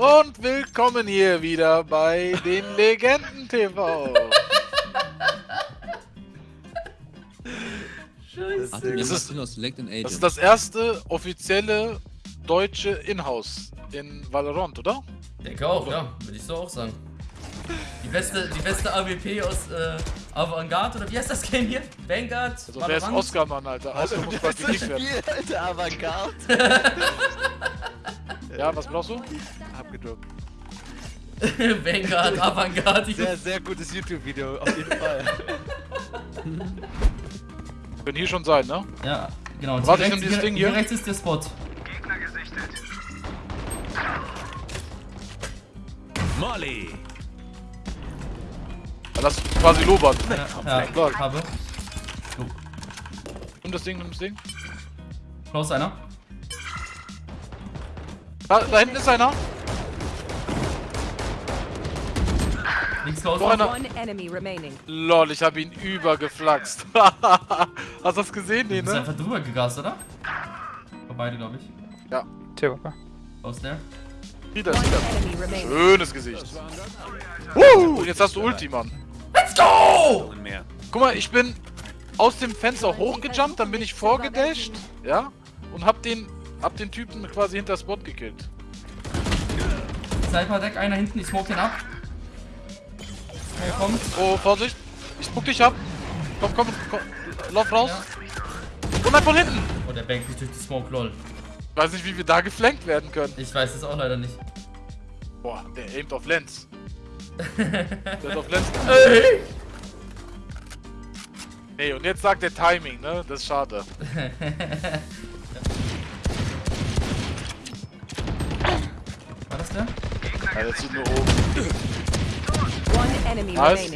Und willkommen hier wieder bei den Legenden TV. Scheiße. Das ist-. Das ist das erste offizielle deutsche Inhouse in Valorant, oder? Denke auch, ja, würde ich so auch sagen. Die beste, die beste AWP aus äh, Avantgarde, oder wie heißt das Game hier? Vanguard? Also wer ist? Oscar, Mann, Alter? Oscar muss bald gekickt werden. Alter, Avantgarde. Ja, was brauchst du? Abgedruckt. Vanguard, Avantgarde. Sehr, sehr gutes YouTube-Video, auf jeden Fall. Können hier schon sein, ne? Ja, genau. Warte, ich hier, nehm rechts, dieses hier, Ding hier hier. rechts ist der Spot. Molly. Ja, Das ist quasi Lobert. Ja, ja habe. Nimm das Ding, nimm das Ding. Close einer. Da, da hinten ist einer. Links. Noch einer. Lol, ich habe ihn übergeflaxt. Hast du das gesehen? Nee, Du bist ne? einfach drüber gegast, oder? Vor beide, glaube ich. Ja. There. Wieder, One wieder. remaining. Schönes Gesicht. Uh, und jetzt hast du Ulti, Mann. Let's go! Guck mal, ich bin aus dem Fenster hochgejumpt, dann bin ich vorgedasht, ja? Und hab den, hab den Typen quasi hinter Spot gekillt. Sniper Deck, einer hinten, ich smoke den ab. Smoke kommt. Oh, Vorsicht. Ich spuck dich ab. Komm, komm, komm. Lauf raus. Und dann von hinten. Oh, der bankt mich durch die Smoke, lol. Weiß nicht, wie wir da geflankt werden können. Ich weiß es auch leider nicht. Boah, der aimt auf Lenz. der hat auf Lenz. Ey! Nee, und jetzt sagt der Timing, ne? Das ist schade. Das der? Ja, der zieht nur oben. One enemy Nice.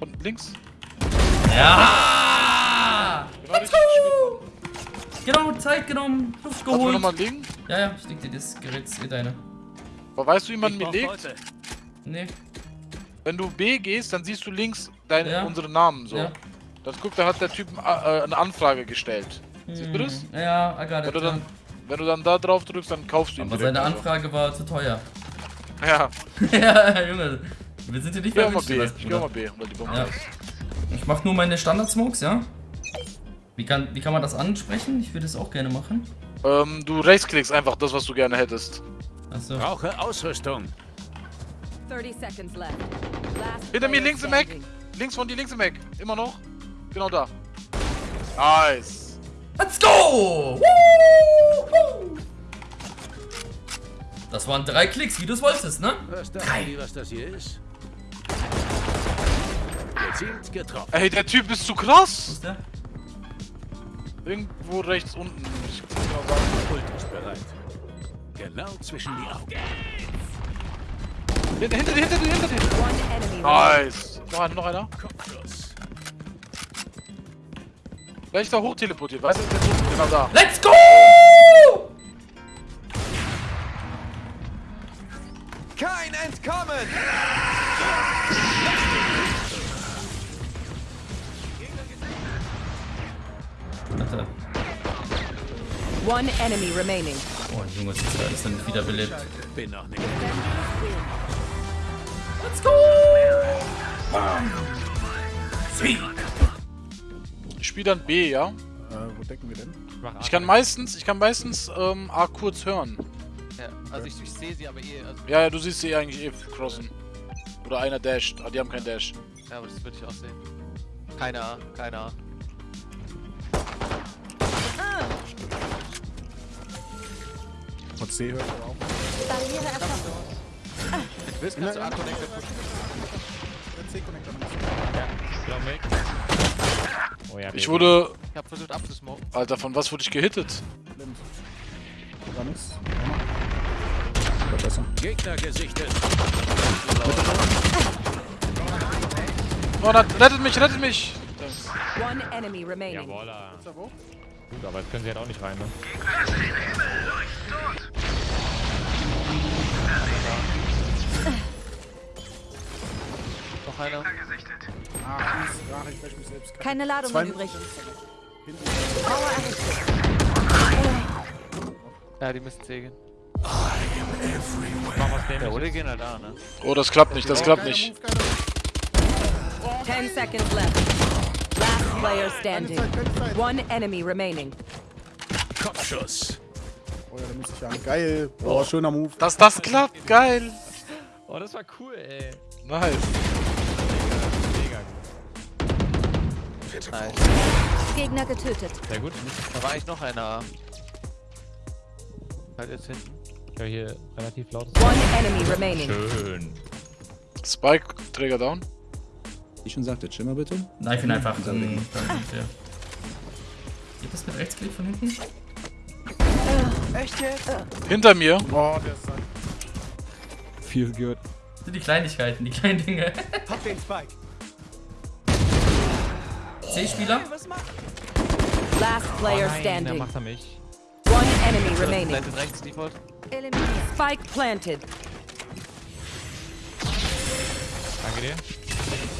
Und links. Ja! Genau. Genau, Zeit genommen, Luft Hast du geholt. nochmal Ding? Ja, ja, ich leg dir das Gerät, eh deine. Aber weißt du, wie man mir legt? Leute. Nee, Wenn du B gehst, dann siehst du links deine, Ja. unsere Namen so. Ja. Das guck, da hat der Typ äh, eine Anfrage gestellt. Siehst du das? Hm, Ja, I got it. du dann, wenn du dann da drauf drückst, dann kaufst du ihn Aber direkt, seine also. Anfrage war zu teuer. Ja, ja, Junge. Wir sind hier nicht. Wünschen, Ich geh mal. B, weil die Bombe Ja. ist. Ich mach nur meine Standard-Smokes, ja? Wie kann, wie kann man das ansprechen? Ich würde es auch gerne machen. Ähm, du rechtsklickst einfach das, was du gerne hättest. Achso. Brauche Ausrüstung. 30 seconds left. Last Hinter mir links im Eck. Links von dir, links im Eck. Immer noch. Genau da. Nice. Let's go! Woo! Das waren drei Klicks, wie du es wolltest, ne? Was dachten die, was das hier ist? Gezielt getroffen. Ey, der Typ ist zu Wo krass. ist der? Irgendwo rechts unten. Ich kann genau sagen. Ult ist bereit. Genau zwischen die Augen. Hinter, hinter dir, hinter dir, hinter dir. Nice. Noch einer, noch einer. Gleich da hoch teleportiert. Weißt du, genau da. Let's go! Entkommen! Alter. One enemy remaining. Oh, Junge, das ist dann wiederbelebt. Bin noch nicht. Let's go! Ich spiele dann B, ja? Äh, wo decken wir denn? Ich kann meistens, ich kann meistens ähm, A kurz hören. Ja, also ich, ich sehe sie aber eh, also, Ja, ja, du siehst sie eigentlich eh crossen. Oder einer dasht. Ah, die haben keinen Dash. ja, aber das würde ich auch sehen. Keine A, keine A. Und C hört aber auch. Barriere. Wenn du willst, kannst du A-Connector pushen. C-Connector Ich wurde. Ich hab versucht abzusmoken. Alter, von was wurde ich gehittet? blind. War nix. War besser. Gegner gesichtet. Oh, na, rettet mich, rettet mich! One enemy remaining. Jawolla. Gut, aber jetzt können sie halt auch nicht rein, ne? Noch einer. Ah. Ach, ich wäsch mich selbst. Keine Ladungen Zwei- übrig. Ja, die müssen was Der. Ole gehen halt da, ne? Oh, das klappt nicht, das klappt nicht. Move, geiler Move. Ten seconds left. Last player standing. One enemy remaining. Kopfschuss. Oh ja, da muss ich an. Geil. Oh, schöner Move. Dass das klappt, geil. Oh, das war cool, ey. Nice. Mega gut. Nice. Gegner getötet. Sehr gut. Da war eigentlich noch einer. Halt jetzt hinten. Höre hier relativ laut. One enemy remaining. Schön. Spike, Träger down. Wie schon sagte, Chimmer bitte. Knife ihn einfach. Dann Dann, ja. Geht das mit Rechtsklick von hinten? Hinter mir. Oh, der ist sein. Feel good. Das sind die Kleinigkeiten, die kleinen Dinge. C-Spieler? Last player Nein, da standing. macht er mich. Enemy remaining. Rechts, Default. Spike planted. Danke dir.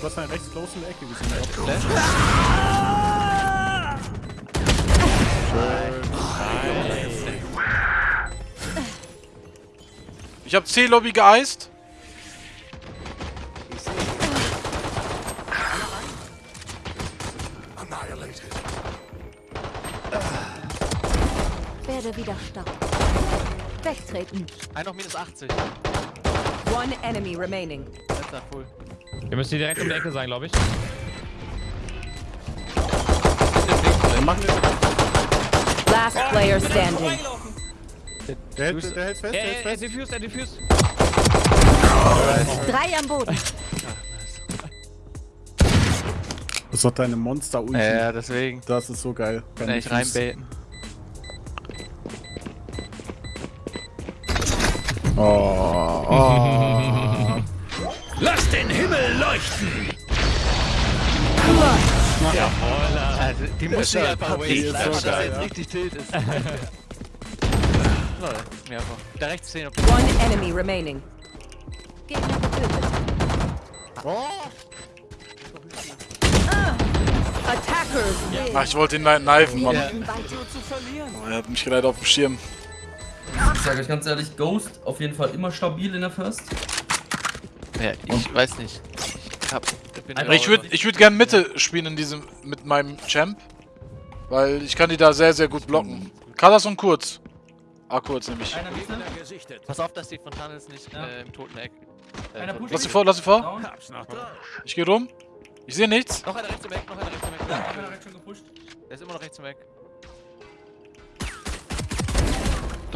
Du hast einen rechts close in der Ecke gesehen. Ich hab C-Lobby geeist. Werde wieder stark. Wegtreten. Ein noch minus 80. One enemy remaining. Letzter full. Wir müssen hier direkt um die Ecke sein, glaube ich. Machen wir. Last player standing. Der hält, der hält fest, der hält fest. diffused, er diffused. Drei am Boden. Das ist doch deine Monster-Ulti. Ja, ja, deswegen. Das ist so geil. Kann ich reinbaiten. Oh, oh. Lass den Himmel leuchten. Also, die muss ich einfach wasten, so dass er jetzt ja. richtig tilt ist. Lol. Da rechts sehen, ob One enemy remaining. Gegner getötet. Attackers win. Ach, ich wollte ihn kni- knifen, Mann. Ja. Oh, Er hat mich leider auf dem Schirm. Ich sage euch ganz ehrlich, Ghost auf jeden Fall immer stabil in der First. Ja, ich weiß nicht. Ich hab. Aber Ich würde ich würd gern Mitte spielen in diesem mit meinem Champ. Weil ich kann die da sehr, sehr gut blocken. Kalas und kurz. Ah, kurz nämlich. Pass auf, dass die Fontanes nicht Ja. äh, im toten Eck. Äh, toten-. Lass sie vor, lass sie vor. down. Ich gehe rum. Ich sehe nichts. Noch einer rechts im Eck, noch einer rechts im Eck. Gepusht. Der ist immer noch rechts im Eck.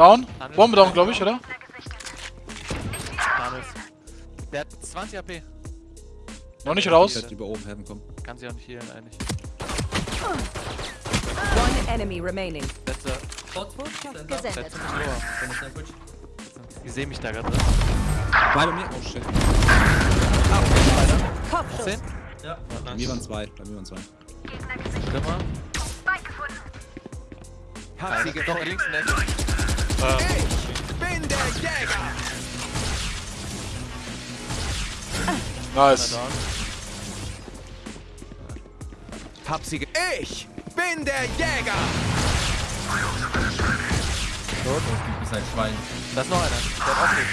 Down. Bombe down, glaube ich, oder? Der hat 20 AP. Noch nicht raus. Die über oben helfen kommen. Kann sie auch nicht healen eigentlich. One enemy remaining. Letzter. Letzter. Ich sehe mich da gerade drin. Bei bei mir. Oh shit. Kopfschuss. 10. Ja. Bei mir waren zwei. Bei mir waren zwei. Schlimmer. Hab sie doch links in der Ecke. Bin der Jäger. Nice. Hab sie ge Ich bin der Jäger. Du bist ein Schwein. Da ist noch einer. Der hat auch nicht.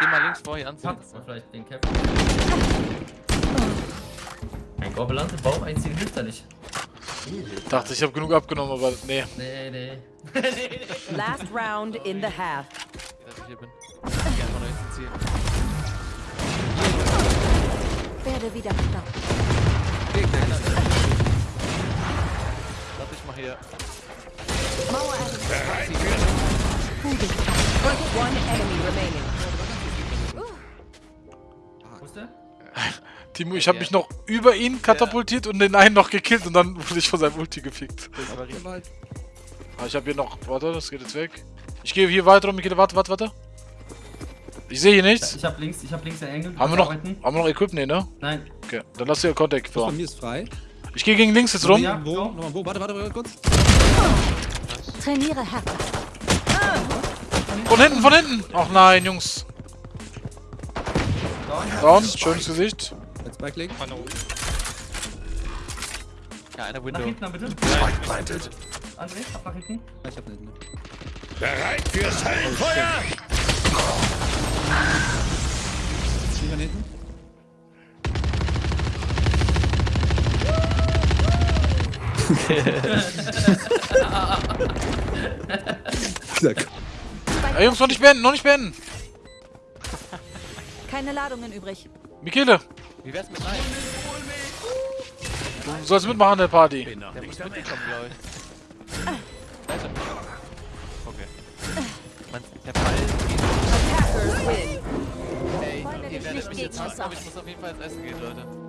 Geh mal links vor hier anziehen. Patz. Oder vielleicht den Cap. Ein Gobbelante Baum einziehen hilft da nicht. Dachte, ich habe genug abgenommen, aber nee. Nee, nee. Last round in the half. Dass ich hier bin. Ich einfach nach hinten ziehen. Werde wieder stark. Lass ich mal hier. Mauer. One enemy remaining. Timo, ich habe mich noch über ihn katapultiert und den einen noch gekillt und dann wurde ich von seinem Ulti gefickt. Das richtig. Ah, ich habe hier noch. Warte, das geht jetzt weg. Ich gehe hier weiter um. Ich gehe, warte, warte, warte. Ich sehe hier nichts. Ich hab links, ich hab links den Engel. Haben wir noch, Arbeiten. haben wir noch Equip? Nee, ne? Nein. Okay, dann lass dir Contact vor. bei mir ist frei. Ich gehe gegen links jetzt rum. Ja, Wo? Nochmal wo? Warte, warte, warte kurz. Trainiere härter. Von hinten, von hinten. Ach nein, Jungs. Down, schönes Gesicht. Backlink. Von oben. Ja, einer Window. Nach hinten, dann bitte. Spike planted. André, ab nach hinten. Ich hab nach hinten. Bereit fürs Höllenfeuer! Oh, Zieh mal hinten. Ey, Jungs, noch nicht beenden, noch nicht beenden! Keine Ladungen übrig. Michele! Wie wär's mit rein? du sollst mitmachen der Party. Der nicht muss mitkommen, glaube ich. Da ist er. Okay. Man, der Ball win. Ey, ihr werdet mich jetzt hassen, aber ich muss auf jeden Fall ins Essen gehen, Leute.